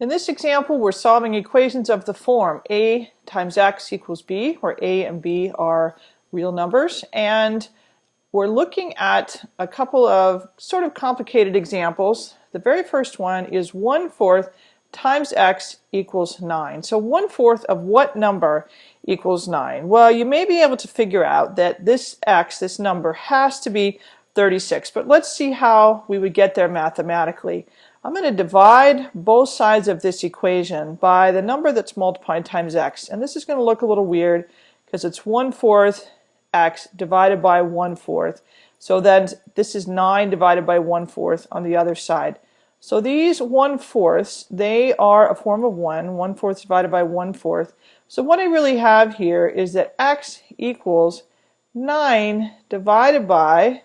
In this example, we're solving equations of the form a times x equals b, where a and b are real numbers. And we're looking at a couple of sort of complicated examples. The very first one is 1 fourth times x equals 9. So 1 fourth of what number equals 9? Well, you may be able to figure out that this x, this number, has to be 36. But let's see how we would get there mathematically. I'm going to divide both sides of this equation by the number that's multiplied times x. And this is going to look a little weird because it's 1 fourth x divided by 1 fourth. So then this is 9 divided by 1 fourth on the other side. So these 1 fourths, they are a form of 1, 1 fourth divided by 1 fourth. So what I really have here is that x equals 9 divided by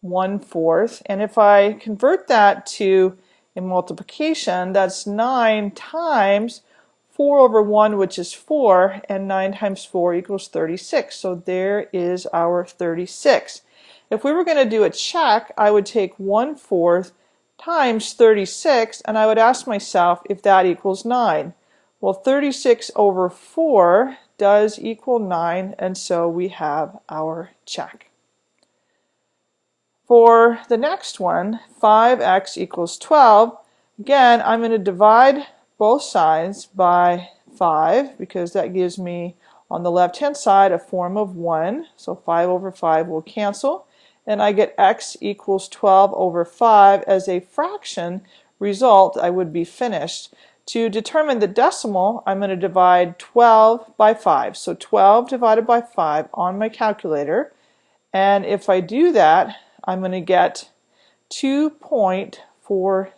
1 fourth. And if I convert that to in multiplication, that's 9 times 4 over 1, which is 4, and 9 times 4 equals 36. So there is our 36. If we were going to do a check, I would take 1 fourth times 36, and I would ask myself if that equals 9. Well, 36 over 4 does equal 9, and so we have our check. For the next one, 5x equals 12, again, I'm going to divide both sides by 5 because that gives me on the left hand side a form of 1. So 5 over 5 will cancel. And I get x equals 12 over 5 as a fraction result. I would be finished. To determine the decimal, I'm going to divide 12 by 5. So 12 divided by 5 on my calculator. And if I do that, I'm going to get 2.40.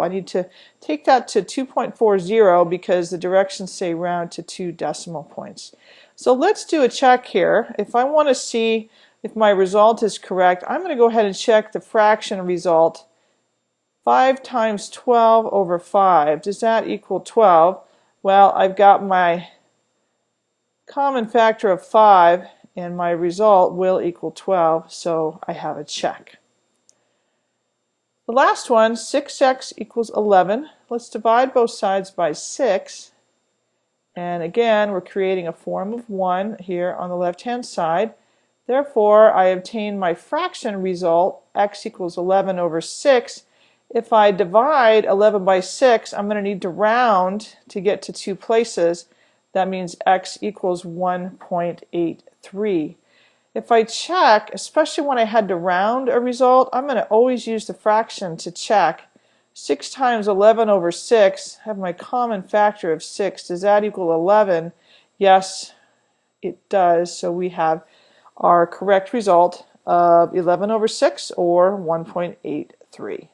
I need to take that to 2.40 because the directions say round to two decimal points. So let's do a check here. If I want to see if my result is correct, I'm going to go ahead and check the fraction result. 5 times 12 over 5, does that equal 12? Well, I've got my common factor of 5 and my result will equal 12, so I have a check. The last one, 6x equals 11. Let's divide both sides by 6. And again, we're creating a form of 1 here on the left-hand side. Therefore, I obtain my fraction result, x equals 11 over 6. If I divide 11 by 6, I'm going to need to round to get to two places. That means x equals 1.83. If I check, especially when I had to round a result, I'm going to always use the fraction to check. 6 times 11 over 6, I have my common factor of 6. Does that equal 11? Yes, it does. So we have our correct result of 11 over 6 or 1.83.